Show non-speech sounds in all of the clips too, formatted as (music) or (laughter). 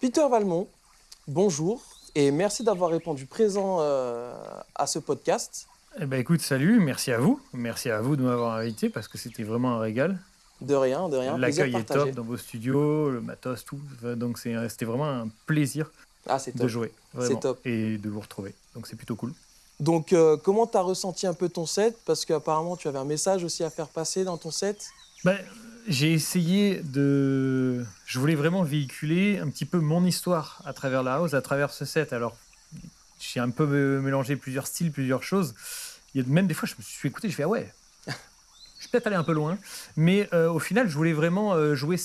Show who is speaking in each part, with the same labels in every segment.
Speaker 1: Peter Valmont, bonjour et merci d'avoir répondu présent euh, à ce podcast.
Speaker 2: Eh ben écoute, salut, merci à vous. Merci à vous de m'avoir invité parce que c'était vraiment un régal.
Speaker 1: De rien, de rien.
Speaker 2: L'accueil est top dans vos studios, le matos, tout. Donc c'était vraiment un plaisir
Speaker 1: ah,
Speaker 2: de jouer.
Speaker 1: C'est top.
Speaker 2: Et de vous retrouver. Donc c'est plutôt cool.
Speaker 1: Donc euh, comment tu as ressenti un peu ton set? Parce qu'apparemment tu avais un message aussi à faire passer dans ton set.
Speaker 2: Ben, j'ai essayé de. Je voulais vraiment véhiculer un petit peu mon histoire à travers la house, à travers ce set. Alors, j'ai un peu mélangé plusieurs styles, plusieurs choses. Il y a même des fois, je me suis écouté, je fais ah ouais, je vais peut-être aller un peu loin. Mais euh, au final, je voulais vraiment euh, jouer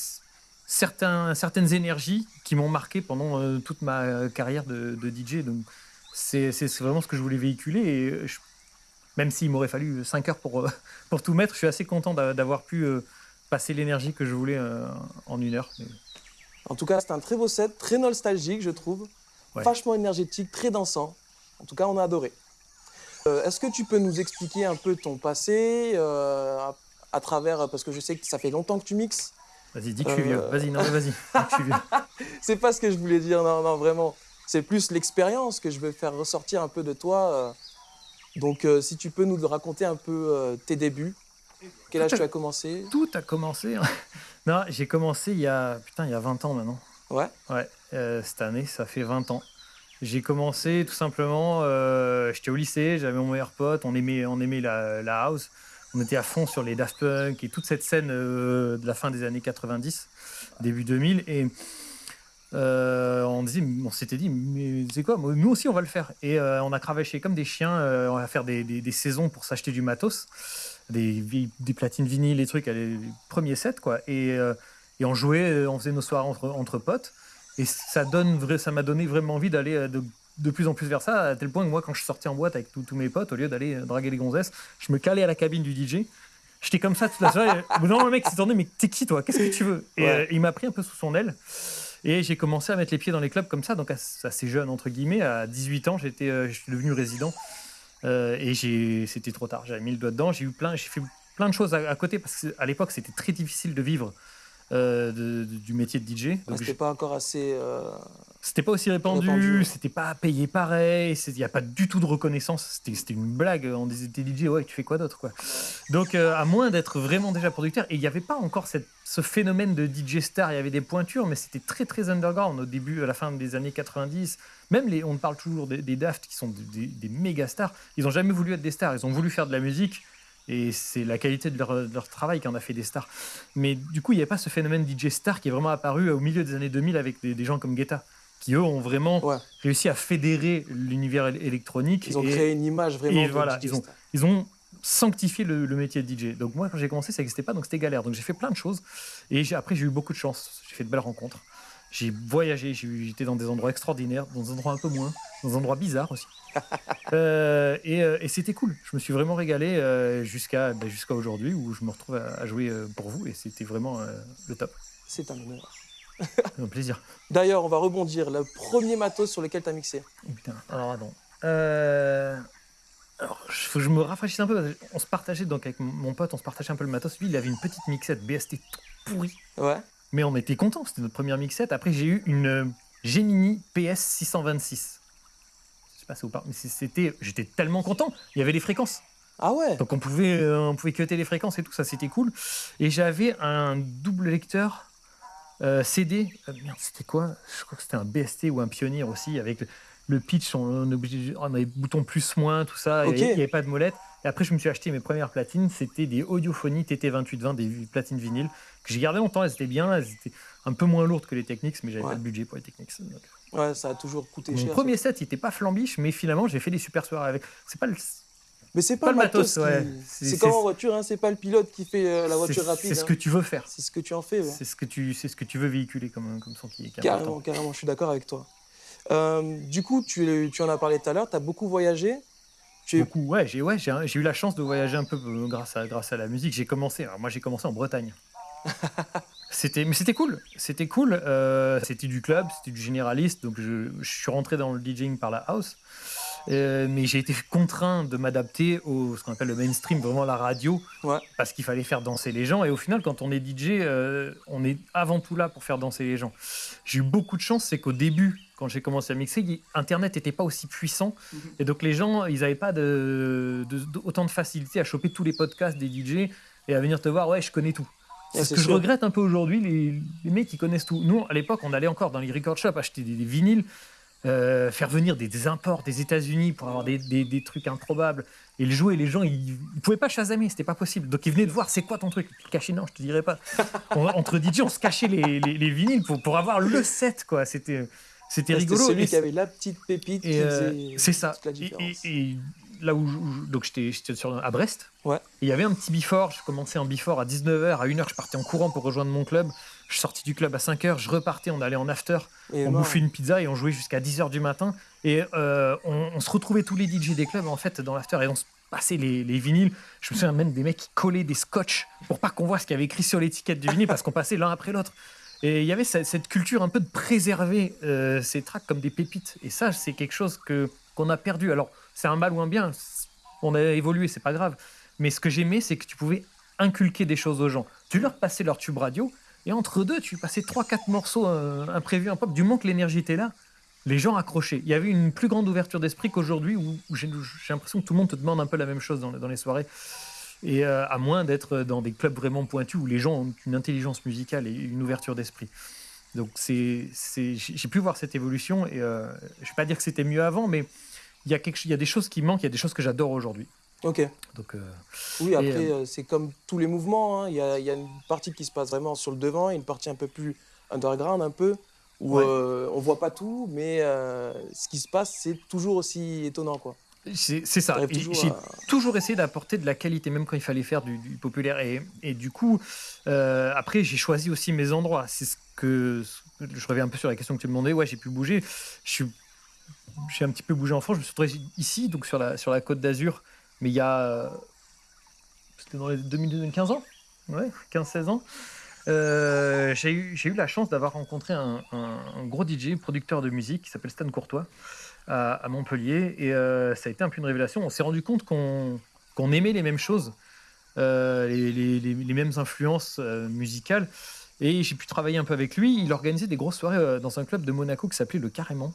Speaker 2: certains, certaines énergies qui m'ont marqué pendant euh, toute ma carrière de, DJ. Donc, c'est vraiment ce que je voulais véhiculer. Et même s'il m'aurait fallu 5 heures pour, (laughs) pour tout mettre, je suis assez content d'avoir pu passer l'énergie que je voulais euh, en une heure.
Speaker 1: En tout cas, c'est un très beau set, très nostalgique, je trouve. Vachement énergétique, très dansant. En tout cas, on a adoré. Euh, est-ce que tu peux nous expliquer un peu ton passé euh, à, travers, parce que je sais que ça fait longtemps que tu mixes.
Speaker 2: Vas-y, dis que je suis vieux. Vas-y, non, vas-y. (laughs)
Speaker 1: c'est pas ce que je voulais dire, non, non, vraiment. C'est plus l'expérience que je veux faire ressortir un peu de toi. Donc, si tu peux nous raconter un peu tes débuts, quel âge tu as commencé?
Speaker 2: Tout a commencé. Hein. (laughs) non, j'ai commencé il y a putain, il y a 20 ans maintenant.
Speaker 1: Ouais.
Speaker 2: Ouais. Euh, cette année, ça fait 20 ans. J'ai commencé tout simplement. Euh, j'étais au lycée, j'avais mon meilleur pote, on aimait, on aimait la, la, house. On était à fond sur les Daft Punk et toute cette scène euh, de la fin des années 90, début 2000. Et on, disait, on s'était dit, mais c'est quoi? Nous aussi, on va le faire. Et on a cravaché comme des chiens. on va faire des, des, des saisons pour s'acheter du matos des, des platines vinyles, les trucs, les premiers sets, quoi. Et, euh, et on jouait, euh, on faisait nos soirées entre, entre potes. Et ça donne, ça m'a donné vraiment envie d'aller euh, de, de, plus en plus vers ça, à tel point que moi, quand je sortais en boîte avec tous mes potes, au lieu d'aller draguer les gonzesses, je me calais à la cabine du DJ. J'étais comme ça toute la soirée. non, le mec s'est tourné, mais t'es qui toi? Qu'est-ce que tu veux? Et il m'a pris un peu sous son aile. Et j'ai commencé à mettre les pieds dans les clubs comme ça, donc assez jeune, entre guillemets. À 18 ans, j'étais, je suis devenu résident. Euh, et c'était trop tard. J'avais mis le doigt dedans. J'ai eu plein, j'ai fait plein de choses à, côté parce qu'à l'époque c'était très difficile de vivre euh, du métier de DJ.
Speaker 1: Donc c'était pas encore assez. Euh,
Speaker 2: c'était pas aussi répandu, c'était pas payé pareil, il n'y a pas du tout de reconnaissance. C'était une blague. On disait t'es DJ, ouais, tu fais quoi d'autre quoi. Donc à moins d'être vraiment déjà producteur, et il n'y avait pas encore cette, ce phénomène de DJ star. Il y avait des pointures, mais c'était très très underground au début, à la fin des années 90. Même les, on parle toujours des, Daft qui sont des, méga stars. Ils n'ont jamais voulu être des stars. Ils ont voulu faire de la musique. Et c'est la qualité de leur, travail qui en a fait des stars. Mais du coup, il n'y a pas ce phénomène DJ star qui est vraiment apparu au milieu des années 2000 avec des, gens comme Guetta, qui eux ont vraiment réussi à fédérer l'univers électronique.
Speaker 1: Ils ont créé une image vraiment.
Speaker 2: voilà, ils ont, ils ont sanctifié le, métier de DJ. Donc moi, quand j'ai commencé, ça n'existait pas, donc c'était galère. Donc j'ai fait plein de choses. Et après, j'ai eu beaucoup de chance. J'ai fait de belles rencontres. J'ai voyagé, j'étais dans des endroits extraordinaires, dans des endroits un peu moins, dans des endroits bizarres aussi. (laughs) Euh, euh, et, c'était cool. Je me suis vraiment régalé euh, jusqu'à ben, jusqu'à aujourd'hui où je me retrouve à, jouer pour vous et c'était vraiment le top.
Speaker 1: C'est un honneur.
Speaker 2: un plaisir. (laughs)
Speaker 1: D'ailleurs, on va rebondir. Le premier matos sur lequel tu as mixé
Speaker 2: oh, Putain, alors attends. Alors, faut que je me rafraîchisse un peu. On se partageait, donc avec mon pote, on se partageait un peu le matos. Lui, il avait une petite mixette BST pourrie.
Speaker 1: Ouais.
Speaker 2: Mais on était contents, c'était notre première mixette. Après, j'ai eu une euh, Gemini PS 626. Je sais pas si vous parlez, mais c'était, j'étais tellement content. Il y avait les fréquences.
Speaker 1: Ah ouais
Speaker 2: Donc on pouvait, euh, on pouvait cuter les fréquences et tout, ça c'était cool. Et j'avais un double lecteur euh, CD. merde, c'était quoi? Je crois que c'était un BST ou un Pionnier aussi, avec le, pitch, on, on, avait bouton plus-moins, tout ça. Il n'y avait, pas de molette. Et après, je me suis acheté mes premières platines. C'était des Audiophonies TT2820, des platines vinyles que j'ai gardé longtemps. Elles étaient bien. Elles étaient un peu moins lourdes que les Technics, mais j'avais pas de budget pour les Technics.
Speaker 1: Ouais, ça a toujours coûté cher.
Speaker 2: Mon premier set, il était pas flambiche, mais finalement, j'ai fait des super soirées avec. C'est pas le.
Speaker 1: Mais c'est pas, le matos, ouais. C'est comme en voiture, hein, c'est pas le pilote qui fait euh, la voiture rapide.
Speaker 2: C'est ce que
Speaker 1: hein.
Speaker 2: tu veux faire.
Speaker 1: C'est ce que tu en fais.
Speaker 2: C'est ce que tu, c'est ce que tu veux véhiculer comme comme son qui est
Speaker 1: carrément, carrément. Je suis d'accord avec toi. Euh, du coup, tu, tu en as parlé tout à l'heure. Tu as beaucoup voyagé.
Speaker 2: Beaucoup, ouais, j'ai ouais, eu la chance de voyager un peu euh, grâce à, grâce à la musique. J'ai commencé, moi j'ai commencé en Bretagne. (laughs) c'était, mais c'était cool, c'était cool. Euh, c'était du club, c'était du généraliste, donc je, je, suis rentré dans le DJing par la house. Euh, mais j'ai été contraint de m'adapter au ce qu'on appelle le mainstream, vraiment la radio, parce qu'il fallait faire danser les gens. Et au final, quand on est DJ, euh, on est avant tout là pour faire danser les gens. J'ai eu beaucoup de chance, c'est qu'au début, quand j'ai commencé à mixer, Internet n'était pas aussi puissant. Mhm. Et donc les gens, ils n'avaient pas de, autant de facilité à choper tous les podcasts des DJ et à venir te voir, ouais, je connais tout. C'est ce que je regrette un peu aujourd'hui, les, les, mecs qui connaissent tout. Nous, à l'époque, on allait encore dans les record shops acheter des vinyles. Euh, faire venir des, imports des États-Unis pour avoir des, des, trucs improbables et le jouer. Les gens, ils ne pouvaient pas chasamer, c'était pas possible. Donc ils venaient de voir, c'est quoi ton truc? Caché, non, je te dirais pas. (laughs) entre DJ, on se cachait les, les, vinyles pour, pour avoir le set, quoi. C'était. C'était rigolo.
Speaker 1: Celui qui avait la petite pépite.
Speaker 2: Euh, c'est ça. et, là où, donc j'étais à Brest. Ouais. il y avait un petit before. Je commençais en before à 19h, à 1h, je partais en courant pour rejoindre mon club. Je sortais du club à 5h, je repartais, on allait en after, on bouffait une pizza et on jouait jusqu'à 10h du matin. Et euh, on, se retrouvait tous les DJ des clubs en fait dans l'after et on se passait les, vinyles. Je me souviens même des mecs qui collaient des scotch pour pas qu'on voit ce qu'il y avait écrit sur l'étiquette du vinyle parce qu'on passait l'un après l'autre. Et il y avait cette, culture un peu de préserver euh, ces tracks comme des pépites. Et ça, c'est quelque chose que qu'on a perdu. Alors, c'est un mal ou un bien. On a évolué, c'est pas grave. Mais ce que j'aimais, c'est que tu pouvais inculquer des choses aux gens. Tu leur passais leur tube radio, et entre deux, tu passais trois, quatre morceaux euh, imprévus, un pop. Du moment que l'énergie était là, les gens accrochaient. Il y avait une plus grande ouverture d'esprit qu'aujourd'hui, où, j'ai l'impression que tout le monde te demande un peu la même chose dans, les soirées. Et euh, à moins d'être dans des clubs vraiment pointus où les gens ont une intelligence musicale et une ouverture d'esprit. Donc c'est, j'ai pu voir cette évolution et euh, je ne vais pas dire que c'était mieux avant, mais il y, a quelque, il y a des choses qui manquent, il y a des choses que j'adore aujourd'hui.
Speaker 1: Ok. Donc, euh, oui, après, euh, c'est comme tous les mouvements. Hein. Il y, a, y, a, une partie qui se passe vraiment sur le devant et une partie un peu plus underground, un peu, où euh, on voit pas tout, mais ce qui se passe, c'est toujours aussi étonnant. quoi.
Speaker 2: C'est ça. J'ai toujours essayé d'apporter de la qualité, même quand il fallait faire du, populaire. Et, et, du coup, après, j'ai choisi aussi mes endroits. C'est ce que je reviens un peu sur la question que tu me demandais. Ouais, j'ai pu bouger. Je suis j'ai un petit peu bougé en France. Je me suis retrouvé ici, donc sur la, sur la côte d'Azur, mais il y a. C'était dans les 2015 ans? Ouais, 15-16 ans. Euh, j'ai eu, eu, la chance d'avoir rencontré un, gros DJ, producteur de musique, qui s'appelle Stan Courtois, à, Montpellier. Et euh, ça a été un peu une révélation. On s'est rendu compte qu'on aimait les mêmes choses, euh, les, mêmes influences musicales. Et j'ai pu travailler un peu avec lui. Il organisait des grosses soirées dans un club de Monaco qui s'appelait le Carrément.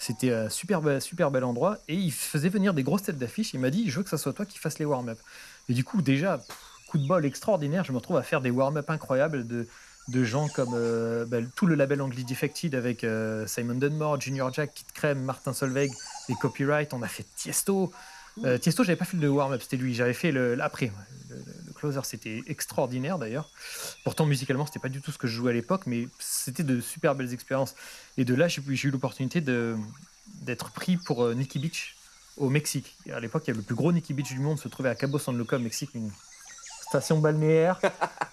Speaker 2: C'était un super, super bel endroit. Et il faisait venir des grosses têtes d'affiche. Il m'a dit Je veux que ça soit toi qui fasses les warm-up. Et du coup, déjà, coup de bol extraordinaire. Je me retrouve à faire des warm-up incroyables de, de gens comme euh, bah, tout le label anglais Defected avec euh, Simon Dunmore, Junior Jack, Kid Crème, Martin Solveig, les copyright. On a fait Tiesto. Euh, Tiesto, j'avais pas fait le warm-up, c'était lui. J'avais fait l'après. Le, closer, c'était extraordinaire d'ailleurs. Pourtant, musicalement, c'était pas du tout ce que je jouais à l'époque, mais c'était de super belles expériences. Et de là, j'ai eu l'opportunité d'être pris pour Nikki Beach au Mexique. À l'époque, il y avait le plus gros Nikki Beach du monde, se trouvait à Cabo San Lucas, au Mexique, une station balnéaire,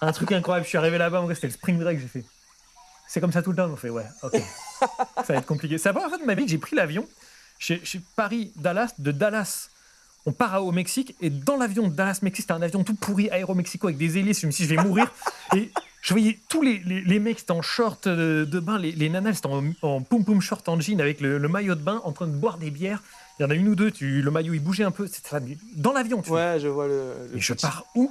Speaker 2: un truc incroyable. Je suis arrivé là-bas, c'était le spring break, j'ai fait. C'est comme ça tout le temps. On fait ouais, ok. ça va être compliqué. C'est la première fois de ma vie que j'ai pris l'avion. Chez, Paris-Dallas, de Dallas on part au Mexique et dans l'avion de Dallas-Mexique, c'était un avion tout pourri, aéro-mexico avec des hélices. Je me suis dit, je vais mourir. Et je voyais tous les, les, mecs, c'était en short de, bain, les, les nanas, c'était en, en poum-poum short en jean avec le, maillot de bain en train de boire des bières. Il y en a une ou deux, tu, le maillot il bougeait un peu. Dans l'avion, tu
Speaker 1: Ouais, je vois le.
Speaker 2: et je pars où?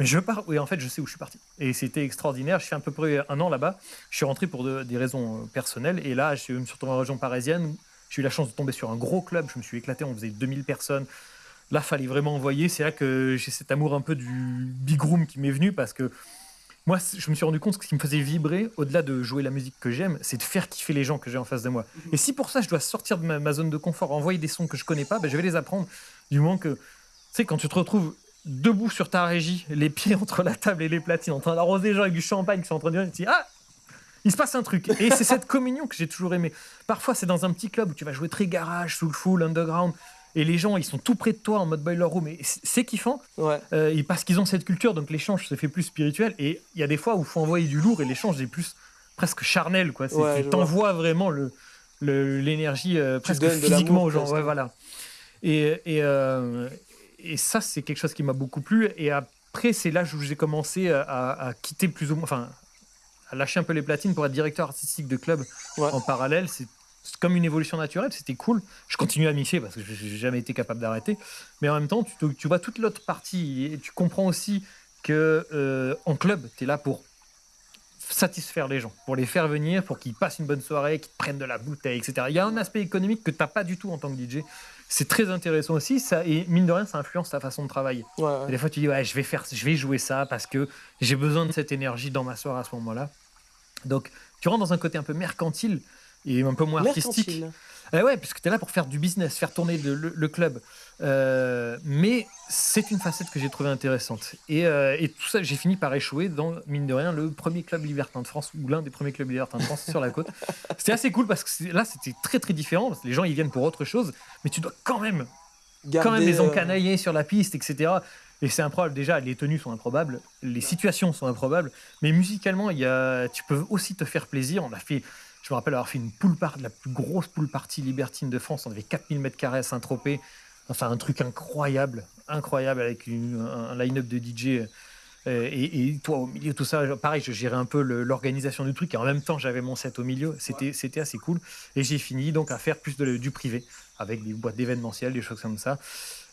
Speaker 2: Je pars, oui, en fait, je sais où je suis parti. Et c'était extraordinaire. Je fais à peu près un an là-bas. Je suis rentré pour des raisons euh, personnelles. Et là, je suis surtout en région parisienne. J'ai eu la chance de tomber sur un gros club. Je me suis éclaté. On faisait 2000 personnes. Là, fallait vraiment envoyer. C'est là que j'ai cet amour un peu du big room qui m'est venu parce que moi, je me suis rendu compte que ce qui me faisait vibrer, au-delà de jouer la musique que j'aime, c'est de faire kiffer les gens que j'ai en face de moi. Et si pour ça, je dois sortir de ma, zone de confort, envoyer des sons que je connais pas, ben, je vais les apprendre. Du moment que, tu sais, quand tu te retrouves debout sur ta régie, les pieds entre la table et les platines, en train d'arroser les gens avec du champagne qui sont en train de dire, dis, ah, il se passe un truc. Et c'est cette communion que j'ai toujours aimé. Parfois, c'est dans un petit club où tu vas jouer très garage, soulful, full, underground et les gens ils sont tout près de toi en mode boiler room. Et c'est kiffant. Ouais. euh, parce qu'ils ont cette culture donc l'échange se fait plus spirituel. Et il y a des fois où il faut envoyer du lourd et l'échange est plus presque charnel quoi. Tu t'envoies vraiment le l'énergie euh, presque physiquement aux gens. ouais, voilà. et, et, euh, et ça c'est quelque chose qui m'a beaucoup plu et après c'est là où j'ai commencé à, à, quitter plus ou moins enfin à lâcher un peu les platines pour être directeur artistique de club en parallèle c'est comme une évolution naturelle, c'était cool. Je continue à mixer parce que j'ai jamais été capable d'arrêter. Mais en même temps, tu, tu vois toute l'autre partie et tu comprends aussi que euh, en club, tu es là pour satisfaire les gens, pour les faire venir, pour qu'ils passent une bonne soirée, qu'ils prennent de la bouteille, etc. Il y a un aspect économique que tu n'as pas du tout en tant que DJ. C'est très intéressant aussi, ça, et mine de rien, ça influence ta façon de travailler. Des fois, tu dis, ouais, je vais, faire, je vais jouer ça parce que j'ai besoin de cette énergie dans ma soirée à ce moment-là. Donc, tu rentres dans un côté un peu mercantile et un peu moins artistique. Eh ouais, puisque tu es là pour faire du business, faire tourner le, club. Euh, mais c'est une facette que j'ai trouvée intéressante. Et, euh, et, tout ça, j'ai fini par échouer dans, mine de rien, le premier club libertin de France, ou l'un des premiers clubs libertins de France sur la côte. (laughs) C'était assez cool parce que là, c'était très très différent. les gens, ils viennent pour autre chose, mais tu dois quand même, quand même les euh, encanailler sur la piste, etc. Et c'est improbable. Déjà, les tenues sont improbables, les situations sont improbables, mais musicalement, il y a, tu peux aussi te faire plaisir. On a fait je me rappelle avoir fait une pool party, la plus grosse pool party libertine de France. On avait 4000 mètres carrés à Saint-Tropez. Enfin, un truc incroyable, incroyable avec un, line-up de DJ. Euh, et, toi, au milieu, tout ça, pareil, je gérais un peu l'organisation du truc et en même temps, j'avais mon set au milieu. C'était c'était assez cool. Et j'ai fini donc à faire plus de, du privé avec des boîtes d'événementiel, des choses comme ça.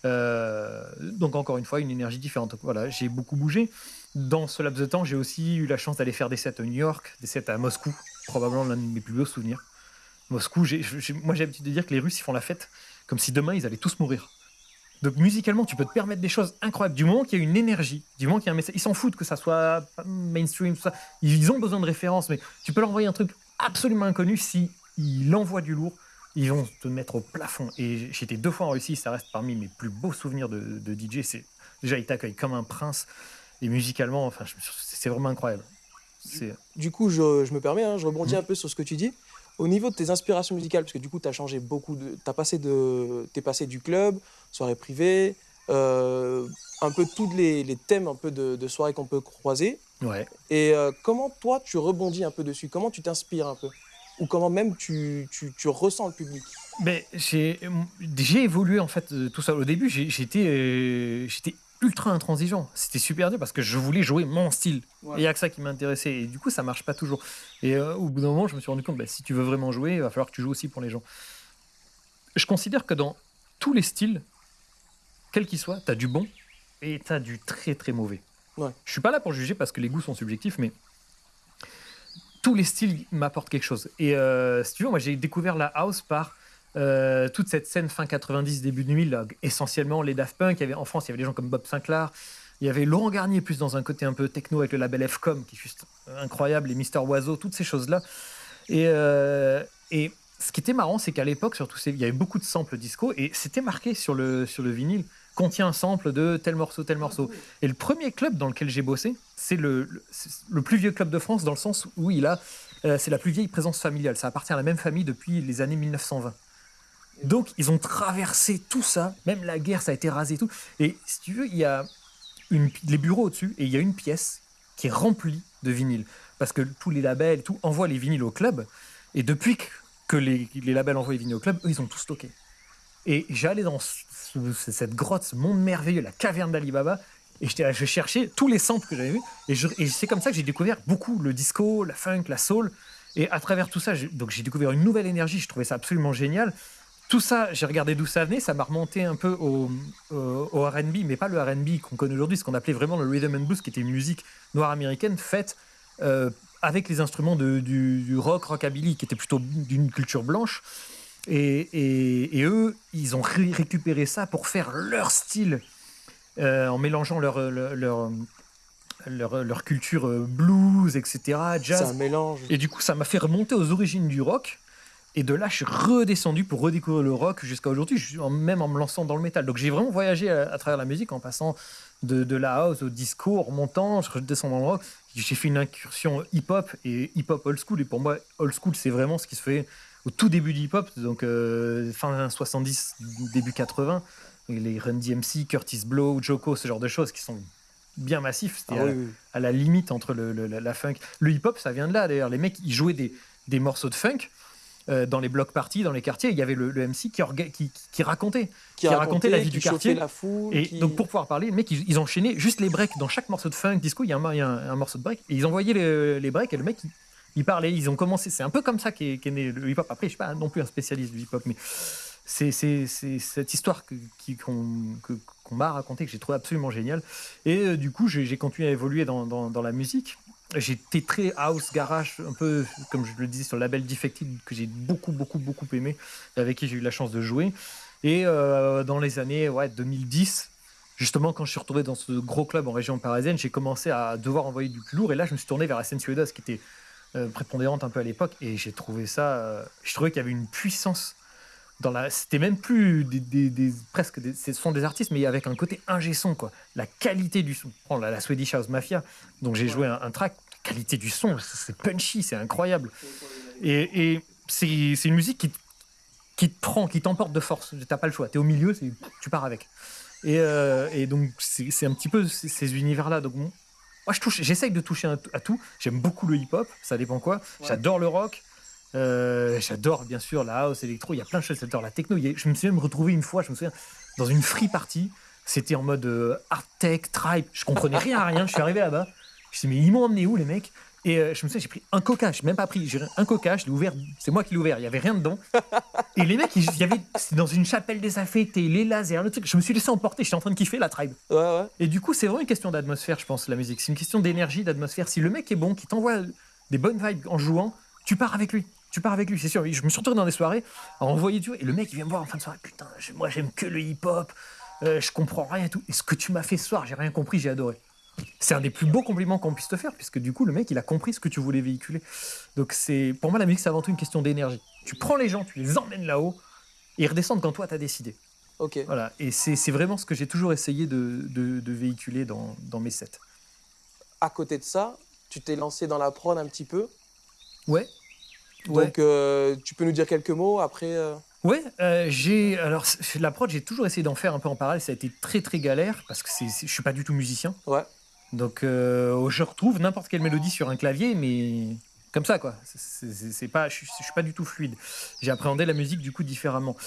Speaker 2: Euh, donc, encore une fois, une énergie différente. Voilà, j'ai beaucoup bougé. Dans ce laps de temps, j'ai aussi eu la chance d'aller faire des sets à New York, des sets à Moscou, probablement l'un de mes plus beaux souvenirs. Moscou, moi j'ai l'habitude de dire que les Russes ils font la fête comme si demain ils allaient tous mourir. Donc musicalement, tu peux te permettre des choses incroyables. Du moment qu'il y a une énergie, du moment qu'il y a un message, ils s'en foutent que ça soit mainstream, tout ça. Ils ont besoin de références, mais tu peux leur envoyer un truc absolument inconnu si il envoie du lourd. Ils vont te mettre au plafond. Et j'étais deux fois en Russie, ça reste parmi mes plus beaux souvenirs de, de DJ. C'est déjà ils t'accueillent comme un prince et musicalement, enfin, c'est vraiment incroyable.
Speaker 1: Du coup, je, me permets, hein, je rebondis mmh. un peu sur ce que tu dis. Au niveau de tes inspirations musicales, parce que du coup, tu as changé beaucoup de. Tu passé, de, es passé du club, soirée privée, euh, un peu tous les, thèmes un peu de, de soirée qu'on peut croiser.
Speaker 2: Ouais.
Speaker 1: Et euh, comment toi, tu rebondis un peu dessus? Comment tu t'inspires un peu? Ou comment même tu, tu, tu ressens le public?
Speaker 2: Mais j'ai évolué en fait tout ça. Au début, j'étais euh, j'étais ultra intransigeant. C'était super dur parce que je voulais jouer mon style. Et il n'y a que ça qui m'intéressait. Et du coup, ça marche pas toujours. Et euh, au bout d'un moment, je me suis rendu compte, bah, si tu veux vraiment jouer, il va falloir que tu joues aussi pour les gens. Je considère que dans tous les styles, quels qu'ils soient, tu as du bon et tu as du très très mauvais.
Speaker 1: Ouais.
Speaker 2: Je suis pas là pour juger parce que les goûts sont subjectifs, mais tous les styles m'apportent quelque chose. Et euh, si tu veux, moi j'ai découvert la house par euh, toute cette scène fin 90, début 2000, essentiellement les Daft Punk. Il y avait, en France, il y avait des gens comme Bob Sinclair. Il y avait Laurent Garnier, plus dans un côté un peu techno avec le label Fcom, qui est juste incroyable, les Mister Oiseau, toutes ces choses-là. Et, euh, et ce qui était marrant, c'est qu'à l'époque, surtout, il y avait beaucoup de samples disco et c'était marqué sur le, vinyle contient un sample de tel morceau, tel morceau. Et le premier club dans lequel j'ai bossé, c'est le, le, plus vieux club de France dans le sens où il a, euh, c'est la plus vieille présence familiale. Ça appartient à la même famille depuis les années 1920. Donc, ils ont traversé tout ça, même la guerre, ça a été rasé et tout. Et si tu veux, il y a les bureaux au-dessus et il y a une pièce qui est remplie de vinyles. Parce que tous les labels envoient les vinyles au club. Et depuis que les, labels envoient les vinyles au club, eux, ils ont tout stocké. Et j'allais dans cette grotte, ce monde merveilleux, la caverne d'Alibaba, et je cherchais tous les samples que j'avais vus. Et, et c'est comme ça que j'ai découvert beaucoup le disco, la funk, la soul. Et à travers tout ça, j'ai découvert une nouvelle énergie. Je trouvais ça absolument génial. Tout ça, j'ai regardé d'où ça venait, ça m'a remonté un peu au, au, RB, mais pas le RB qu'on connaît aujourd'hui, ce qu'on appelait vraiment le rhythm and blues, qui était une musique noire américaine faite euh, avec les instruments de, du, rock, rockabilly, qui était plutôt d'une culture blanche. Et, et, eux, ils ont récupéré ça pour faire leur style, euh, en mélangeant leur, leur, leur, leur, culture euh, blues, etc., jazz.
Speaker 1: C'est un mélange.
Speaker 2: Et du coup, ça m'a fait remonter aux origines du rock. Et de là, je suis redescendu pour redécouvrir le rock jusqu'à aujourd'hui, même en me lançant dans le métal. Donc j'ai vraiment voyagé à, travers la musique en passant de, de, la house au disco, en remontant, je redescends dans le rock. J'ai fait une incursion hip-hop et hip-hop old school. Et pour moi, old school, c'est vraiment ce qui se fait au tout début du hip-hop, donc euh, fin 70, début 80. Les Run DMC, Curtis Blow, Joko, ce genre de choses qui sont bien massifs. C'était ah à, la limite entre le, la funk. Le hip-hop, ça vient de là d'ailleurs. Les mecs, ils jouaient des, des morceaux de funk euh, dans les blocs parties, dans les quartiers, il y avait le, MC qui, qui, qui, racontait, qui, racontait la vie du quartier.
Speaker 1: La foule,
Speaker 2: et donc pour pouvoir parler, les mecs, ils, enchaînaient juste les breaks. Dans chaque morceau de funk disco, il y a un, un, morceau de break. Et ils envoyaient les, les breaks et le mec, Ils parlaient, ils ont commencé. C'est un peu comme ça qu'est né le hip-hop. Après, je suis pas non plus un spécialiste du hip-hop, mais c'est cette histoire qu'on m'a racontée que j'ai trouvé absolument géniale. Et euh, du coup, j'ai continué à évoluer dans, dans, la musique. J'étais très house, garage, un peu comme je le disais sur le label Defected, que j'ai beaucoup, beaucoup, beaucoup aimé, avec qui j'ai eu la chance de jouer. Et euh, dans les années ouais, 2010, justement, quand je suis retrouvé dans ce gros club en région parisienne, j'ai commencé à devoir envoyer du plus lourd. Et là, je me suis tourné vers la scène suédoise qui était euh, prépondérante un peu à l'époque. Et j'ai trouvé ça. je trouvais qu'il y avait une puissance c'était même plus des, presque ce sont des artistes mais avec un côté ingé son quoi. La qualité du son. Oh, la, la Swedish House Mafia. Donc j'ai joué un, track. Qualité du son c'est punchy c'est incroyable. Et, c'est une musique qui, qui te prend qui t'emporte de force. T'as pas le choix. T'es au milieu tu pars avec. Et, euh, donc c'est un petit peu ces, univers là donc moi je touche j'essaye de toucher à, tout. J'aime beaucoup le hip hop ça dépend quoi. J'adore le rock euh, j'adore bien sûr la house, électro, il y a plein de choses, j'adore la techno. Je me suis même retrouvé une fois, je me souviens, dans une free party. C'était en mode euh, art tech, tribe. Je comprenais rien à rien. Je suis arrivé là-bas. Je me suis dit, mais ils m'ont emmené où les mecs? Et euh, je me souviens, j'ai pris un coca. Je même pas pris. J'ai un coca, je l'ai ouvert. C'est moi qui l'ai ouvert. Il y avait rien dedans. Et les mecs, il y avait dans une chapelle désaffectée, les lasers, le truc. Je me suis laissé emporter. J'étais en train de kiffer la tribe.
Speaker 1: Ouais, ouais.
Speaker 2: Et du coup, c'est vraiment une question d'atmosphère, je pense, la musique. C'est une question d'énergie, d'atmosphère. Si le mec est bon, qui t'envoie des bonnes vibes en jouant, tu pars avec lui tu pars avec lui, c'est sûr. Je me suis retrouvé dans des soirées à envoyer du et le mec il vient me voir en fin de soirée, putain, moi j'aime que le hip-hop, euh, je comprends rien et tout. Et ce que tu m'as fait ce soir, j'ai rien compris, j'ai adoré. C'est un des plus beaux compliments qu'on puisse te faire, puisque du coup le mec il a compris ce que tu voulais véhiculer. Donc c'est pour moi la musique c'est avant tout une question d'énergie. Tu prends les gens, tu les emmènes là-haut, et ils redescendent quand toi t'as décidé.
Speaker 1: Ok.
Speaker 2: Voilà, et c'est vraiment ce que j'ai toujours essayé de, de, véhiculer dans, dans mes sets.
Speaker 1: À côté de ça, tu t'es lancé dans la prod un petit peu.
Speaker 2: Ouais,
Speaker 1: donc, euh, tu peux nous dire quelques mots après euh
Speaker 2: Ouais, euh, j'ai alors la prod, j'ai toujours essayé d'en faire un peu en parallèle. Ça a été très très galère parce que c'est, je suis pas du tout musicien.
Speaker 1: Ouais.
Speaker 2: Donc, je retrouve n'importe quelle mélodie sur un clavier, mais comme ça quoi. C'est, pas, je, je, suis pas du tout fluide. J'ai appréhendé la musique du coup différemment.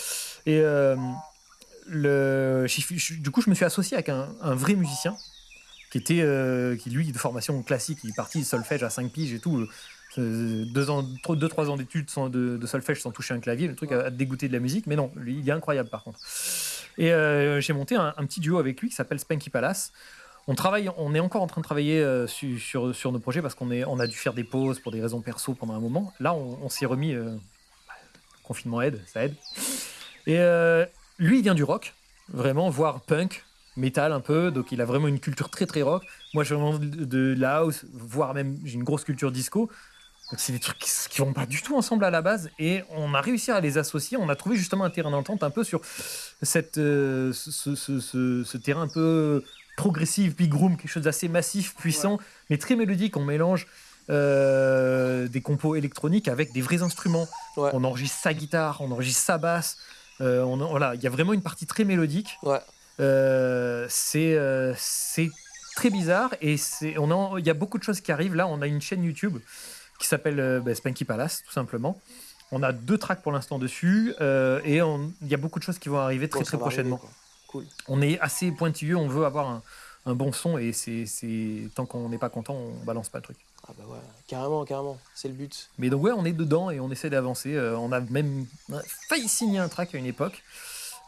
Speaker 2: Et le, du coup, je me suis associé avec un, un vrai musicien qui était, qui lui de formation classique, il est parti solfège à 5 piges et tout deux, ans, deux, trois ans d'études de, de, solfège sans toucher un clavier, le truc a, dégoûté de la musique, mais non, il est incroyable par contre. Et euh, j'ai monté un, petit duo avec lui qui s'appelle Spanky Palace. On travaille, on est encore en train de travailler euh, sur, nos projets parce qu'on on a dû faire des pauses pour des raisons perso pendant un moment. Là, on, s'y est remis. Euh, confinement aide, ça aide. Et lui, il vient du rock, vraiment, voire punk, metal un peu, donc il a vraiment une culture très très rock. Moi, je viens de la house, voire même j'ai une grosse culture disco. Donc c'est des trucs qui, vont pas du tout ensemble à la base et on a réussi à les associer. On a trouvé justement un terrain d'entente un peu sur cette, euh, ce, terrain un peu progressif, big room, quelque chose d'assez massif, puissant, mais très mélodique. On mélange euh, des compos électroniques avec des vrais instruments. On enregistre sa guitare, on enregistre sa basse. Euh, on, voilà, il y a vraiment une partie très mélodique. c'est c'est très bizarre et on il y a beaucoup de choses qui arrivent. Là, on a une chaîne YouTube qui s'appelle euh, bah, Spanky Palace, tout simplement. On a deux tracks pour l'instant dessus euh, et il y a beaucoup de choses qui vont arriver très très prochainement.
Speaker 1: cool.
Speaker 2: On est assez pointilleux, on veut avoir un, bon son et c'est tant qu'on n'est pas content, on balance pas le truc.
Speaker 1: Ah bah ouais, carrément, carrément, c'est le but.
Speaker 2: Mais donc ouais, on est dedans et on essaie d'avancer. Euh, on a même failli signer un track à une époque.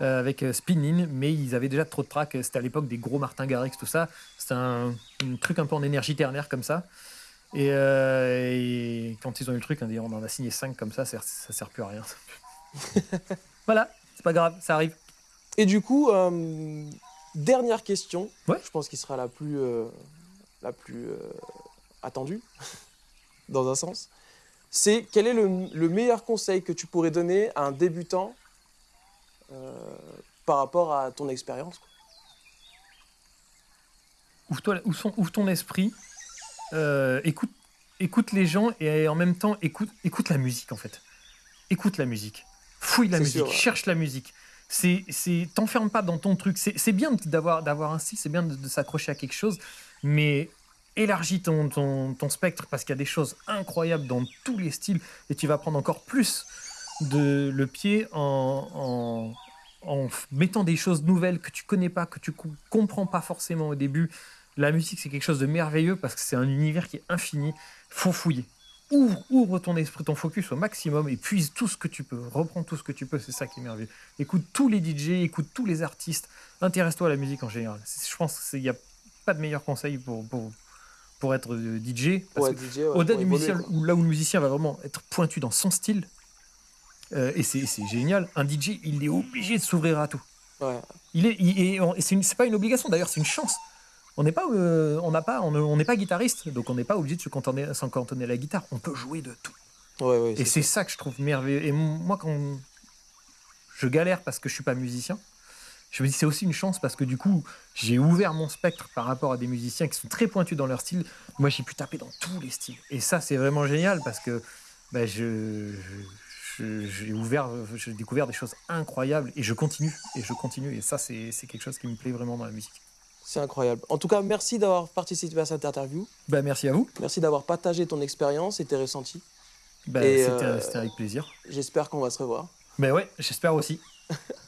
Speaker 2: avec Spinning, mais ils avaient déjà trop de tracks. C'était à l'époque des gros Martin Garrix, tout ça. C'était un, un, truc un peu en énergie ternaire comme ça. Euh, et, quand ils ont eu le truc, on en a signé 5 comme ça, ça, ça sert plus à rien. (laughs) voilà, c'est pas grave, ça arrive.
Speaker 1: Et du coup, euh, dernière question, je pense qu'il sera la plus, euh, la plus attendue, (laughs) dans un sens. C'est quel est le, meilleur conseil que tu pourrais donner à un débutant par rapport à ton expérience
Speaker 2: ouvre, ouvre ton esprit, euh, écoute, écoute les gens et en même temps écoute, écoute la musique en fait. Écoute la musique. Fouille la musique, cherche la musique. C'est, c'est, t'enferme pas dans ton truc. C'est, bien d'avoir, d'avoir un style, c'est bien de, s'accrocher à quelque chose, mais élargis ton, ton, ton spectre parce qu'il y a des choses incroyables dans tous les styles et tu vas prendre encore plus de le pied en, en, en mettant des choses nouvelles que tu connais pas, que tu comprends pas forcément au début la musique, c'est quelque chose de merveilleux parce que c'est un univers qui est infini. Faut fouiller. ouvre, ouvre ton esprit, ton focus au maximum et puise tout ce que tu peux. Reprends tout ce que tu peux, c'est ça qui est merveilleux. Écoute tous les DJ, écoute tous les artistes, intéresse-toi à la musique en général. Je pense qu'il n'y a pas de meilleur conseil pour, pour, pour être euh, DJ. Au-delà du musicien, là où le musicien va vraiment être pointu dans son style, euh, et c'est génial, un DJ, il est obligé de s'ouvrir à tout. Il est, et c'est pas une obligation d'ailleurs, c'est une chance. On n'est pas, euh, on n'a pas, on n'est pas guitariste, donc on n'est pas obligé de se cantonner, s'en cantonner à la guitare. On peut jouer de tout. et c'est ça que je trouve merveilleux. Et moi, quand je galère parce que je suis pas musicien, je me dis c'est aussi une chance parce que du coup, j'ai ouvert mon spectre par rapport à des musiciens qui sont très pointus dans leur style. Moi, j'ai pu taper dans tous les styles. Et ça, c'est vraiment génial parce que bah, je, j'ai ouvert, j'ai découvert des choses incroyables et je continue et je continue. Et ça, c'est quelque chose qui me plaît vraiment dans la musique.
Speaker 1: C'est incroyable. En tout cas, merci d'avoir participé à cette interview.
Speaker 2: Bah, merci à vous.
Speaker 1: Merci d'avoir partagé ton expérience et tes ressentis.
Speaker 2: Euh, C'était avec plaisir.
Speaker 1: J'espère qu'on va se revoir.
Speaker 2: Ben ouais, j'espère aussi. (laughs)